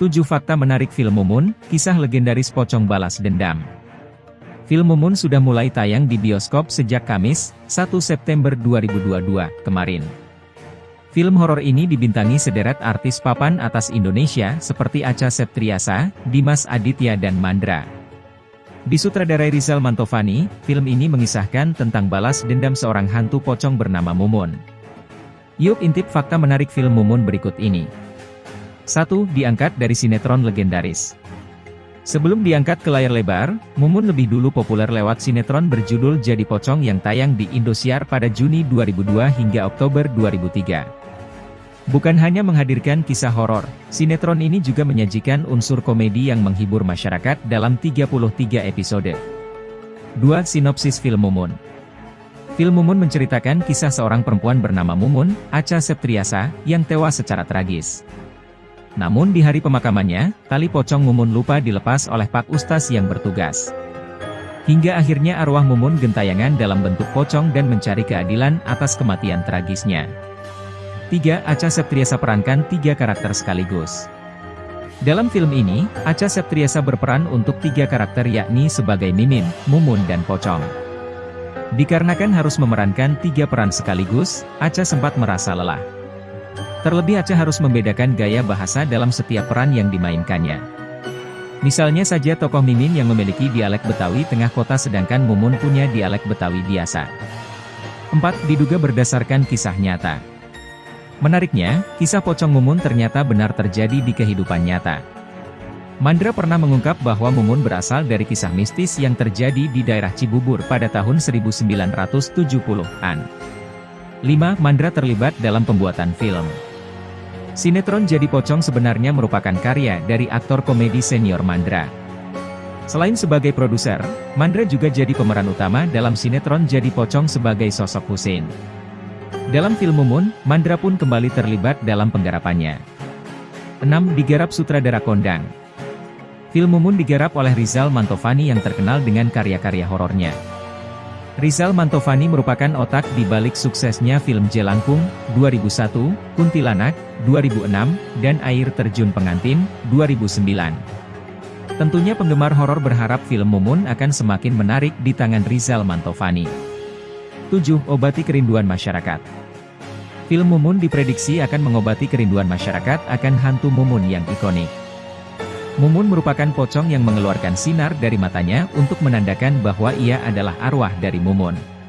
7 Fakta Menarik Film Mumun, Kisah Legendaris Pocong Balas Dendam Film Mumun sudah mulai tayang di bioskop sejak Kamis, 1 September 2022, kemarin. Film horor ini dibintangi sederet artis papan atas Indonesia seperti Acha Septriasa, Dimas Aditya dan Mandra. Disutradarai Rizal Mantovani, film ini mengisahkan tentang balas dendam seorang hantu pocong bernama Mumun. Yuk intip fakta menarik film Mumun berikut ini. 1. Diangkat dari sinetron legendaris. Sebelum diangkat ke layar lebar, Mumun lebih dulu populer lewat sinetron berjudul Jadi Pocong yang tayang di Indosiar pada Juni 2002 hingga Oktober 2003. Bukan hanya menghadirkan kisah horor, sinetron ini juga menyajikan unsur komedi yang menghibur masyarakat dalam 33 episode. 2. Sinopsis film Mumun Film Mumun menceritakan kisah seorang perempuan bernama Mumun, Acha Septriasa, yang tewas secara tragis. Namun di hari pemakamannya, tali pocong Mumun lupa dilepas oleh Pak Ustaz yang bertugas. Hingga akhirnya arwah Mumun gentayangan dalam bentuk pocong dan mencari keadilan atas kematian tragisnya. 3. Acha Septriasa perankan tiga karakter sekaligus. Dalam film ini, Acha Septriasa berperan untuk tiga karakter yakni sebagai Mimin, Mumun dan Pocong. Dikarenakan harus memerankan tiga peran sekaligus, Acha sempat merasa lelah. Terlebih Aceh harus membedakan gaya bahasa dalam setiap peran yang dimainkannya. Misalnya saja tokoh Mimin yang memiliki dialek Betawi tengah kota sedangkan Mumun punya dialek Betawi biasa. 4. Diduga berdasarkan kisah nyata. Menariknya, kisah pocong Mumun ternyata benar terjadi di kehidupan nyata. Mandra pernah mengungkap bahwa Mumun berasal dari kisah mistis yang terjadi di daerah Cibubur pada tahun 1970-an. 5. Mandra terlibat dalam pembuatan film. Sinetron Jadi Pocong sebenarnya merupakan karya dari aktor komedi senior Mandra. Selain sebagai produser, Mandra juga jadi pemeran utama dalam sinetron Jadi Pocong sebagai sosok Husin. Dalam film Mumun, Mandra pun kembali terlibat dalam penggarapannya. 6. Digarap sutradara kondang. Film Mumun digarap oleh Rizal Mantovani yang terkenal dengan karya-karya horornya. Rizal Mantovani merupakan otak di balik suksesnya film Jelangkung, 2001, Kuntilanak, 2006, dan Air Terjun Pengantin, 2009. Tentunya penggemar horor berharap film Mumun akan semakin menarik di tangan Rizal Mantovani. 7. Obati kerinduan masyarakat Film Mumun diprediksi akan mengobati kerinduan masyarakat akan hantu Mumun yang ikonik. Mumun merupakan pocong yang mengeluarkan sinar dari matanya untuk menandakan bahwa ia adalah arwah dari Mumun.